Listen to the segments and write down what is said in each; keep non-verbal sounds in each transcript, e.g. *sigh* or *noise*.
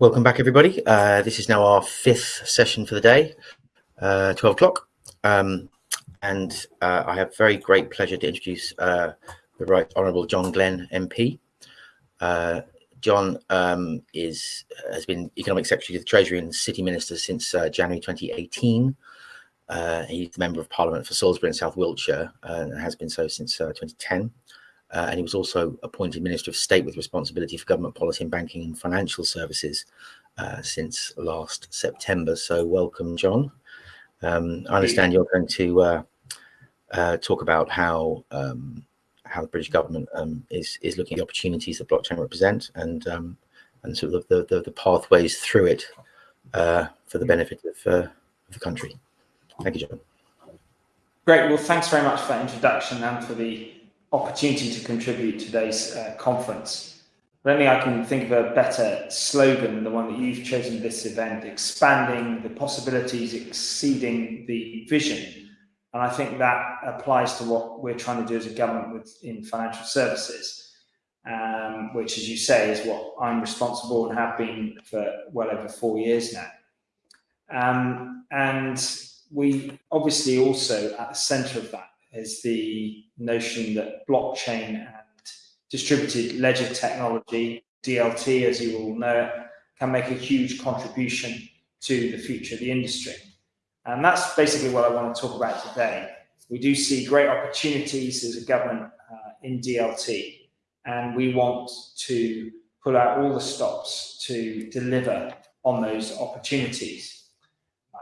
Welcome back, everybody. Uh, this is now our fifth session for the day, uh, 12 o'clock. Um, and uh, I have very great pleasure to introduce uh, the Right Honourable John Glen MP. Uh, John um, is has been Economic Secretary to the Treasury and City Minister since uh, January 2018. he's the Member of Parliament for Salisbury and South Wiltshire and has been so since 2010. Uh, and he was also appointed Minister of State with responsibility for government policy and banking and financial services uh, since last September. So welcome, John. Um, I understand you're going to uh, uh talk about how um, how the British government um, is is looking at the opportunities that blockchain represent and um, and sort of the, the, the pathways through it uh, for the benefit of, uh, of the country. Thank you, John. Great. Well, thanks very much for that introduction and for the opportunity to contribute to today's uh, conference. I don't think I can think of a better slogan than the one that you've chosen for this event, expanding the possibilities, exceeding the vision. And I think that applies to what we're trying to do as a government with, in financial services, um, which, as you say, is what I'm responsible and have been for well over four years now. Um, and we obviously also at the center of that is the notion that blockchain and distributed ledger technology, DLT, as you all know can make a huge contribution to the future of the industry. And that's basically what I want to talk about today. We do see great opportunities as a government uh, in DLT, and we want to pull out all the stops to deliver on those opportunities.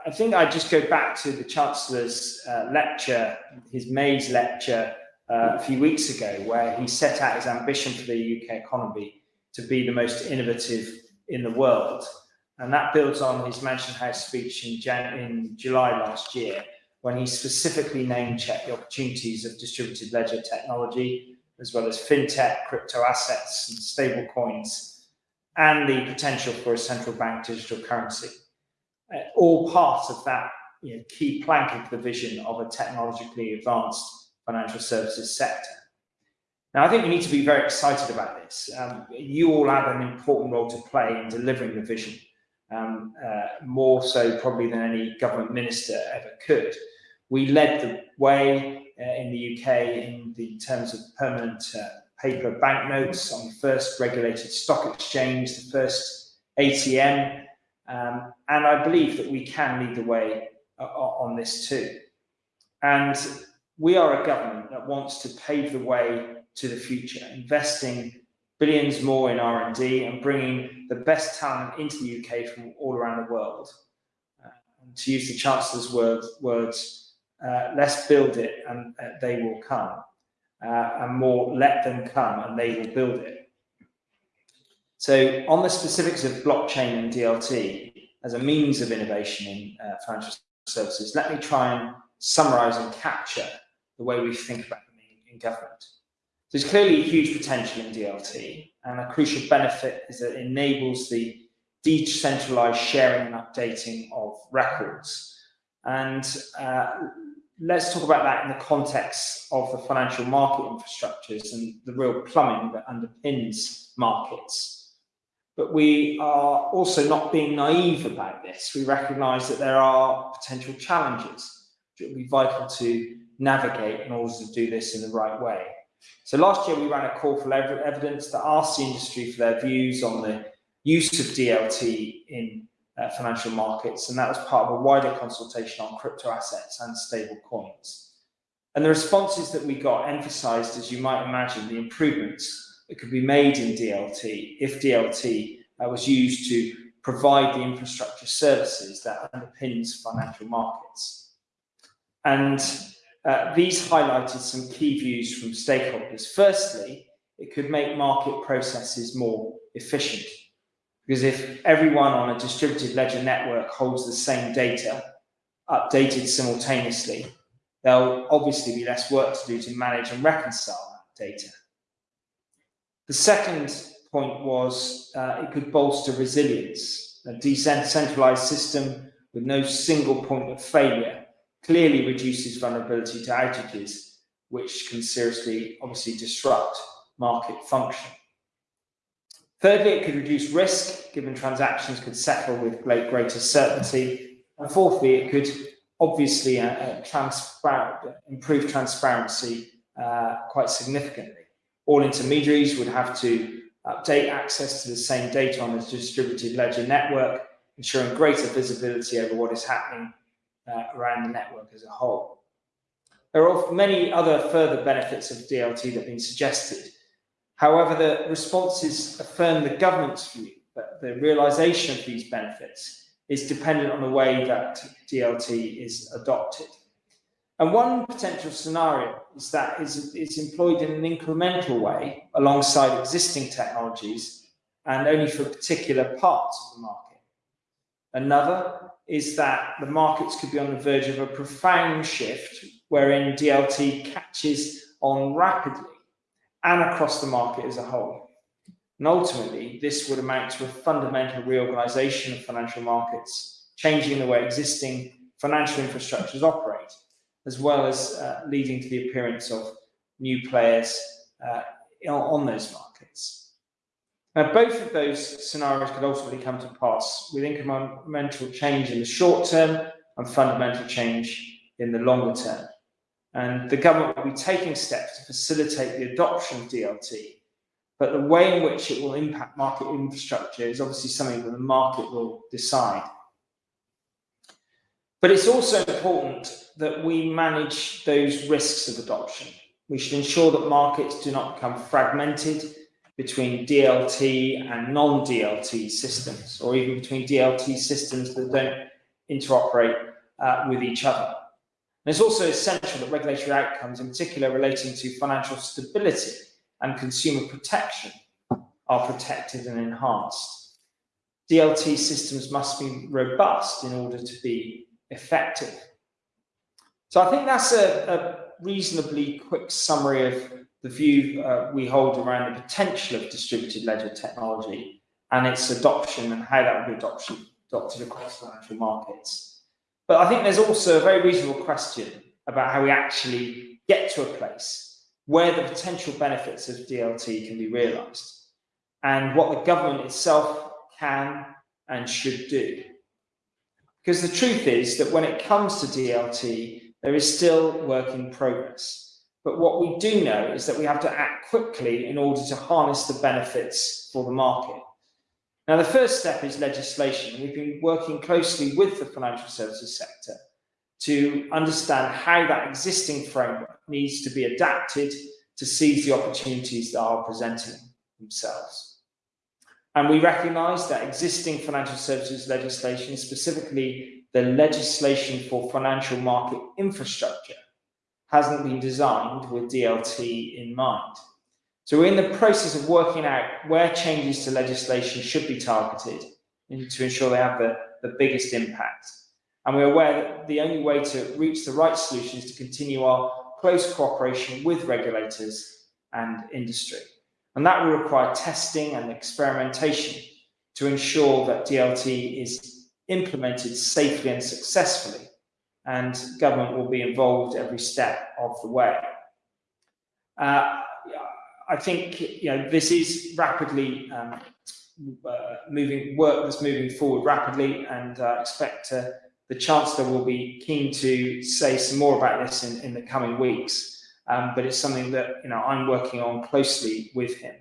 I think I just go back to the Chancellor's uh, lecture, his Mais lecture uh, a few weeks ago, where he set out his ambition for the UK economy to be the most innovative in the world. And that builds on his Mansion House speech in, Jan in July last year, when he specifically name-checked the opportunities of distributed ledger technology, as well as fintech, crypto assets, and stable coins, and the potential for a central bank digital currency. Uh, all part of that you know, key plank of the vision of a technologically advanced financial services sector. Now, I think we need to be very excited about this. Um, you all have an important role to play in delivering the vision, um, uh, more so probably than any government minister ever could. We led the way uh, in the UK in the terms of permanent uh, paper banknotes on the first regulated stock exchange, the first ATM um, and I believe that we can lead the way uh, on this too. And we are a government that wants to pave the way to the future, investing billions more in R&D and bringing the best talent into the UK from all around the world. Uh, and to use the Chancellor's word, words, uh, let's build it and uh, they will come. Uh, and more, let them come and they will build it. So on the specifics of blockchain and DLT as a means of innovation in uh, financial services, let me try and summarize and capture the way we think about them in, in government. There's clearly a huge potential in DLT and a crucial benefit is that it enables the decentralized sharing and updating of records. And uh, let's talk about that in the context of the financial market infrastructures and the real plumbing that underpins markets. But we are also not being naive about this. We recognize that there are potential challenges that will be vital to navigate in order to do this in the right way. So last year we ran a call for evidence that asked the industry for their views on the use of DLT in uh, financial markets, and that was part of a wider consultation on crypto assets and stable coins. And the responses that we got emphasized, as you might imagine, the improvements that could be made in DLT if DLT uh, was used to provide the infrastructure services that underpins financial markets. And uh, these highlighted some key views from stakeholders. Firstly, it could make market processes more efficient. Because if everyone on a distributed ledger network holds the same data, updated simultaneously, there'll obviously be less work to do to manage and reconcile that data. The second point was uh, it could bolster resilience. A decentralized system with no single point of failure clearly reduces vulnerability to outages, which can seriously, obviously, disrupt market function. Thirdly, it could reduce risk, given transactions could settle with greater certainty. And fourthly, it could obviously uh, uh, improve transparency uh, quite significantly. All intermediaries would have to update access to the same data on the distributed ledger network, ensuring greater visibility over what is happening uh, around the network as a whole. There are many other further benefits of DLT that have been suggested. However, the responses affirm the government's view that the realisation of these benefits is dependent on the way that DLT is adopted. And one potential scenario is that it's, employed in an incremental way alongside existing technologies and only for particular parts of the market. Another is that the markets could be on the verge of a profound shift wherein DLT catches on rapidly and across the market as a whole. And ultimately, this would amount to a fundamental reorganization of financial markets, changing the way existing financial infrastructures operate, as well as uh, leading to the appearance of new players uh, on those markets. Now, both of those scenarios could ultimately come to pass with incremental change in the short term and fundamental change in the longer term. And the government will be taking steps to facilitate the adoption of DLT but the way in which it will impact market infrastructure is obviously something that the market will decide. But it's also important that we manage those risks of adoption. We should ensure that markets do not become fragmented between DLT and non-DLT systems, or even between DLT systems that don't interoperate uh, with each other. And it's also essential that regulatory outcomes, in particular relating to financial stability, and consumer protection are protected and enhanced. DLT systems must be robust in order to be effective. So I think that's a, a reasonably quick summary of the view uh, we hold around the potential of distributed ledger technology and its adoption and how that will be adoption, adopted across financial markets. But I think there's also a very reasonable question about how we actually get to a place where the potential benefits of DLT can be realised and what the government itself can and should do. Because the truth is that when it comes to DLT, there is still work in progress. But what we do know is that we have to act quickly in order to harness the benefits for the market. Now, the first step is legislation. We've been working closely with the financial services sector to understand how that existing framework needs to be adapted to seize the opportunities that are presenting themselves. And we recognise that existing financial services legislation, specifically the legislation for financial market infrastructure, hasn't been designed with DLT in mind. So we're in the process of working out where changes to legislation should be targeted to ensure they have the, the biggest impact. And we're aware that the only way to reach the right solution is to continue our close cooperation with regulators and industry. And that will require testing and experimentation to ensure that DLT is implemented safely and successfully, and government will be involved every step of the way. Uh, I think you know this is rapidly um, uh, moving work that's moving forward rapidly, and uh, expect to the Chancellor will be keen to say some more about this in, in the coming weeks, um, but it's something that you know I'm working on closely with him.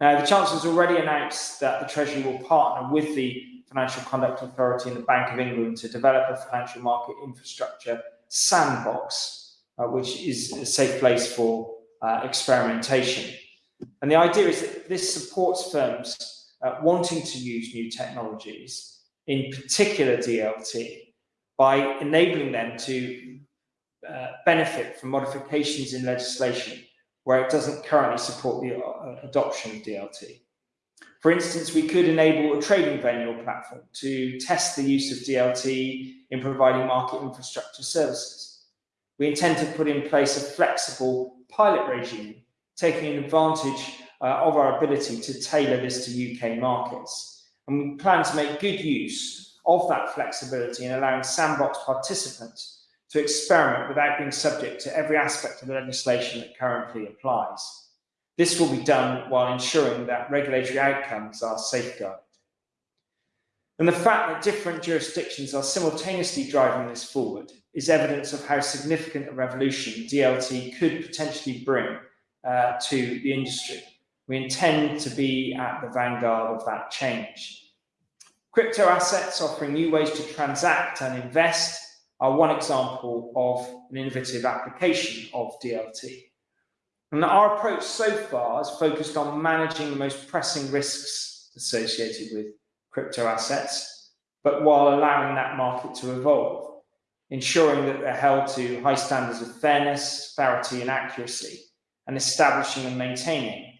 Now, the Chancellor has already announced that the Treasury will partner with the Financial Conduct Authority and the Bank of England to develop a financial market infrastructure sandbox, uh, which is a safe place for uh, experimentation. And the idea is that this supports firms uh, wanting to use new technologies in particular DLT, by enabling them to uh, benefit from modifications in legislation where it doesn't currently support the uh, adoption of DLT. For instance, we could enable a trading venue or platform to test the use of DLT in providing market infrastructure services. We intend to put in place a flexible pilot regime, taking advantage uh, of our ability to tailor this to UK markets. And we plan to make good use of that flexibility in allowing sandbox participants to experiment without being subject to every aspect of the legislation that currently applies. This will be done while ensuring that regulatory outcomes are safeguarded. And the fact that different jurisdictions are simultaneously driving this forward is evidence of how significant a revolution DLT could potentially bring uh, to the industry. We intend to be at the vanguard of that change. Crypto assets offering new ways to transact and invest are one example of an innovative application of DLT. And our approach so far has focused on managing the most pressing risks associated with crypto assets, but while allowing that market to evolve, ensuring that they're held to high standards of fairness, clarity, and accuracy, and establishing and maintaining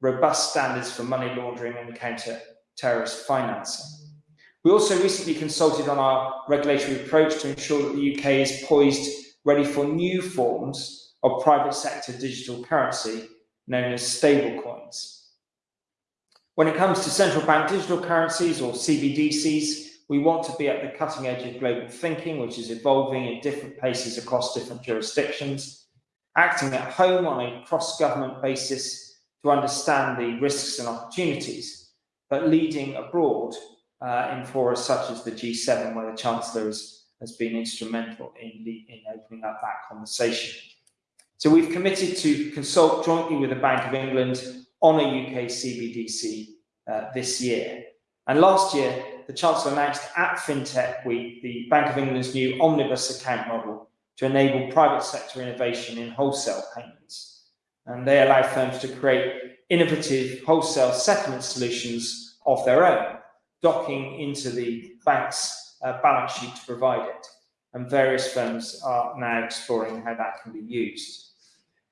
robust standards for money laundering and counter terrorist financing. We also recently consulted on our regulatory approach to ensure that the UK is poised, ready for new forms of private sector digital currency known as stablecoins. When it comes to central bank digital currencies or CBDCs, we want to be at the cutting edge of global thinking, which is evolving at different paces across different jurisdictions, acting at home on a cross-government basis to understand the risks and opportunities, but leading abroad uh, in forums such as the G7, where the Chancellor has, has been instrumental in, the, in opening up that conversation. So we've committed to consult jointly with the Bank of England on a UK CBDC uh, this year. And last year, the Chancellor announced at FinTech Week the Bank of England's new omnibus account model to enable private sector innovation in wholesale payments. And they allow firms to create innovative wholesale settlement solutions of their own, docking into the bank's uh, balance sheet to provide it. And various firms are now exploring how that can be used.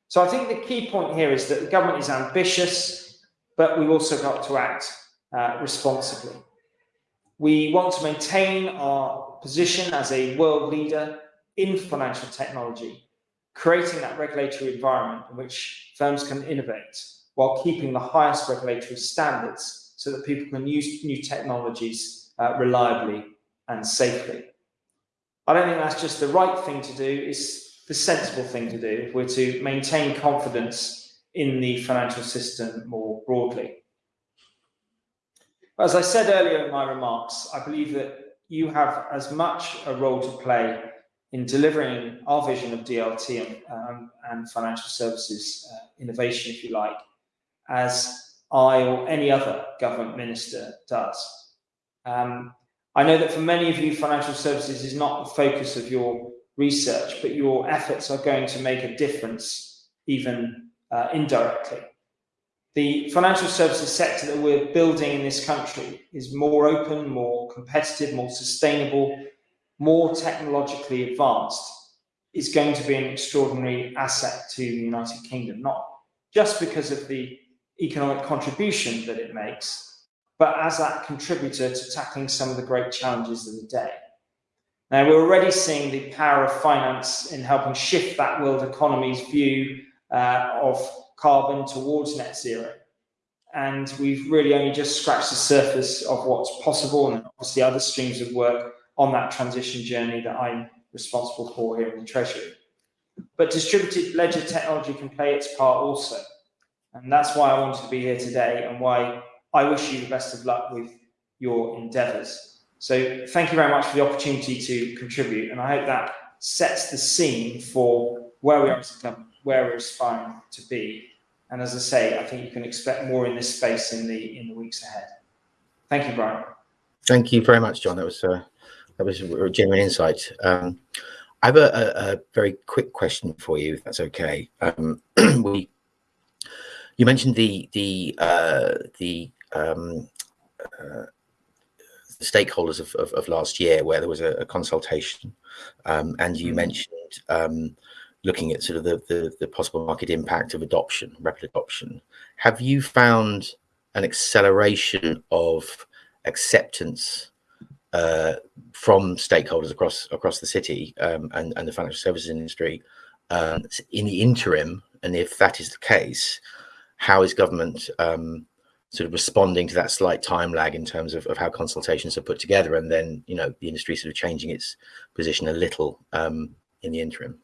So I think the key point here is that the government is ambitious, but we've also got to act uh, responsibly. We want to maintain our position as a world leader in financial technology, creating that regulatory environment in which firms can innovate while keeping the highest regulatory standards so that people can use new technologies uh, reliably and safely. I don't think that's just the right thing to do, it's the sensible thing to do if we're to maintain confidence in the financial system more broadly. As I said earlier in my remarks, I believe that you have as much a role to play in delivering our vision of DLT and, um, and financial services uh, innovation, if you like, as I or any other government minister does. Um, I know that for many of you, financial services is not the focus of your research, but your efforts are going to make a difference even uh, indirectly. The financial services sector that we're building in this country is more open, more competitive, more sustainable, more technologically advanced, It's going to be an extraordinary asset to the United Kingdom, not just because of the economic contribution that it makes, but as that contributor to tackling some of the great challenges of the day. Now, we're already seeing the power of finance in helping shift that world economy's view uh, of carbon towards net zero. And we've really only just scratched the surface of what's possible and obviously other streams of work on that transition journey that I'm responsible for here in the Treasury. But distributed ledger technology can play its part also. And that's why I wanted to be here today and why I wish you the best of luck with your endeavours. So thank you very much for the opportunity to contribute, and I hope that sets the scene for where we are as a where we're aspiring to be. And as I say, I think you can expect more in this space in the in the weeks ahead. Thank you, Brian. Thank you very much, John. That was uh, that was a genuine insight. Um, I have a, a, a, very quick question for you, if that's okay. Um, *clears throat* we, you mentioned the the uh, the um, uh, the stakeholders of, of, of, last year where there was a, a consultation um, and you mm. mentioned um, looking at sort of the, the, the, possible market impact of adoption, rapid adoption. Have you found an acceleration of acceptance uh, from stakeholders across across the city um, and, and the financial services industry um, in the interim? And if that is the case, how is government um, sort of responding to that slight time lag in terms of, of how consultations are put together and then you know the industry sort of changing its position a little um, in the interim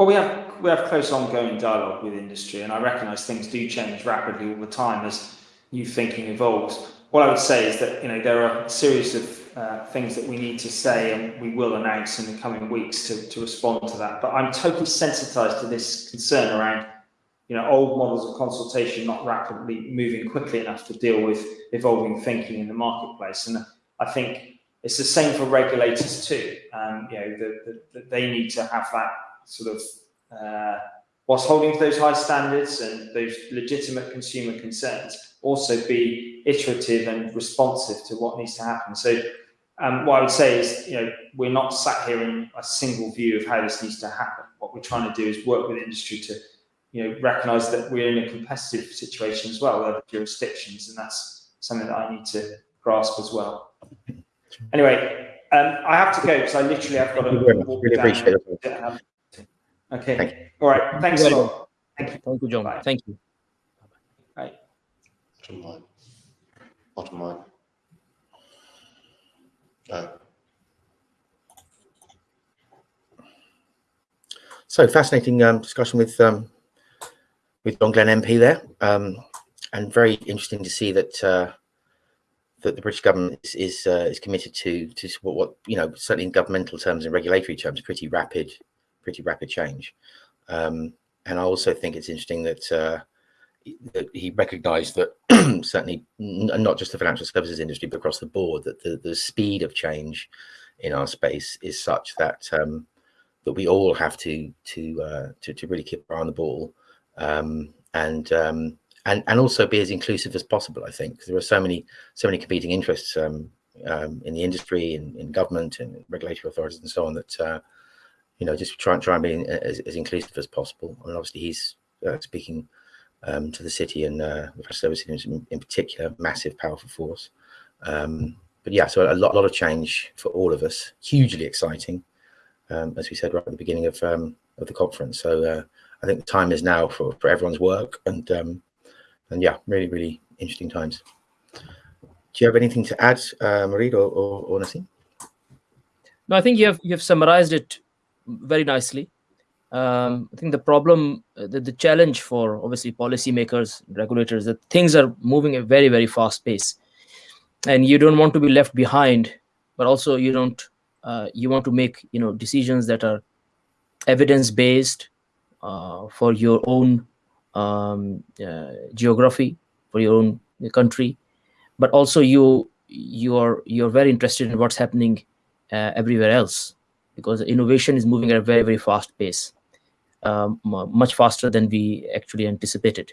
Well, we have we have close ongoing dialogue with industry, and I recognise things do change rapidly all the time as new thinking evolves. What I would say is that you know there are a series of uh, things that we need to say, and we will announce in the coming weeks to, to respond to that. But I'm totally sensitised to this concern around you know old models of consultation not rapidly moving quickly enough to deal with evolving thinking in the marketplace, and I think it's the same for regulators too. Um, you know, that the, they need to have that sort of uh, whilst holding to those high standards and those legitimate consumer concerns, also be iterative and responsive to what needs to happen. So um, what I would say is, you know, we're not sat here in a single view of how this needs to happen. What we're trying to do is work with industry to, you know, recognise that we're in a competitive situation as well with other jurisdictions, and that's something that I need to grasp as well. Anyway, um, I have to go because I literally have got to walk really down. appreciate it. Okay. Thank All right. Thanks a lot. Thank you. Thank you, John. Bye. Thank you. Bye. Bottom line. Bottom line. Uh, So fascinating um, discussion with um, with John Glen MP there, um, and very interesting to see that uh, that the British government is is, uh, is committed to to what, what you know certainly in governmental terms and regulatory terms, pretty rapid, pretty rapid change. Um, and I also think it's interesting that, uh, that he recognised that *clears throat* certainly not just the financial services industry, but across the board, that the, the speed of change in our space is such that um, that we all have to to uh, to, to really keep our eye on the ball um, and um, and and also be as inclusive as possible. I think 'cause there are so many so many competing interests um, um, in the industry, in, in government, and regulatory authorities, and so on. That uh, you know, just try and try and be as, as inclusive as possible. I mean, obviously, he's uh, speaking um, to the city and uh, the financial services in, in particular, massive, powerful force. Um, but yeah, so a lot, a lot of change for all of us, hugely exciting, as we said right at the beginning of of the conference. So uh, I think the time is now for, for everyone's work, and um, and yeah, really, really interesting times. Do you have anything to add, uh, Marid or, or, or Nassim? No, I think you have you have summarized it very nicely. Um, I think the problem, the, the challenge for obviously policymakers, regulators, that things are moving at a very very fast pace, and you don't want to be left behind, but also you don't uh, you want to make you know decisions that are evidence based uh, for your own um, uh, geography, for your own country, but also you you are you're very interested in what's happening uh, everywhere else because innovation is moving at a very very fast pace um, much faster than we actually anticipated.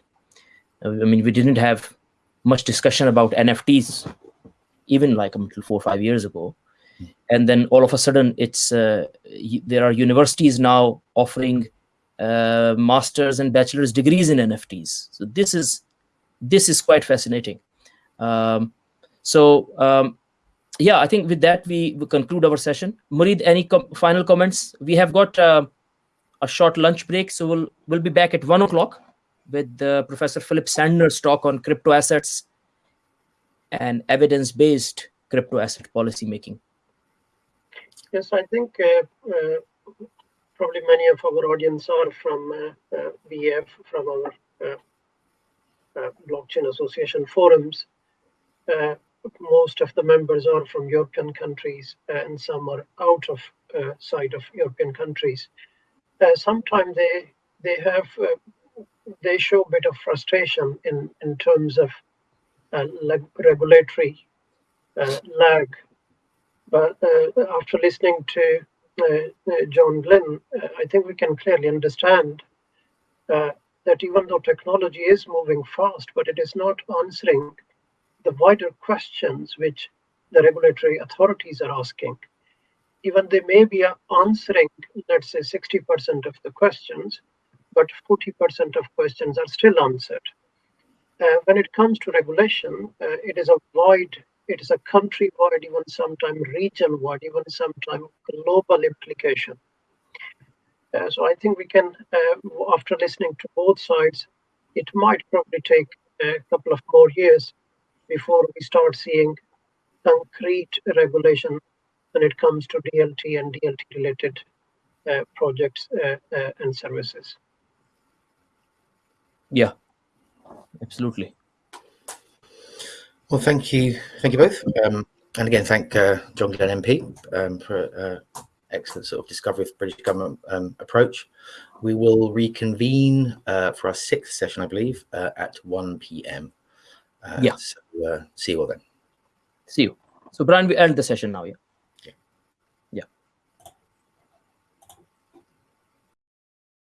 Uh, i mean we didn't have much discussion about nfts even like until four or five years ago. And then all of a sudden it's uh, there are universities now offering uh, masters and bachelor's degrees in nfts so this is this is quite fascinating um, so um, yeah, I think with that we, we conclude our session. Murid, any com- final comments? We have got uh, a short lunch break, so we'll we'll be back at one o'clock with uh, Professor Philip Sandner's talk on crypto assets and evidence-based crypto asset policy making. Yes, I think uh, uh, probably many of our audience are from uh, uh, BF, from our uh, uh, blockchain association forums. Uh, most of the members are from European countries, and some are out of uh, side of European countries. Uh, sometimes they they have uh, they show a bit of frustration in in terms of uh, regulatory uh, lag but uh, after listening to uh, uh, John Glen, uh, I think we can clearly understand uh, that even though technology is moving fast, but it is not answering the wider questions which the regulatory authorities are asking. Even they may be answering, let's say, 60% of the questions, but 40% of questions are still answered. Uh, when it comes to regulation, uh, it is a wide it is a country-wide, even sometimes region-wide, even sometimes global implication. Uh, so I think we can, uh, after listening to both sides, it might probably take a couple of more years before we start seeing concrete regulation when it comes to DLT and DLT-related uh, projects uh, uh, and services. Yeah, absolutely. Well, thank you, thank you both, um, and again, thank uh, John Glen MP um, for uh, excellent sort of discovery of British government um, approach. We will reconvene uh, for our sixth session, I believe, uh, at 1 p.m. Uh, Yeah. So, uh, see you all then. See you. So, Brian, we end the session now. Yeah.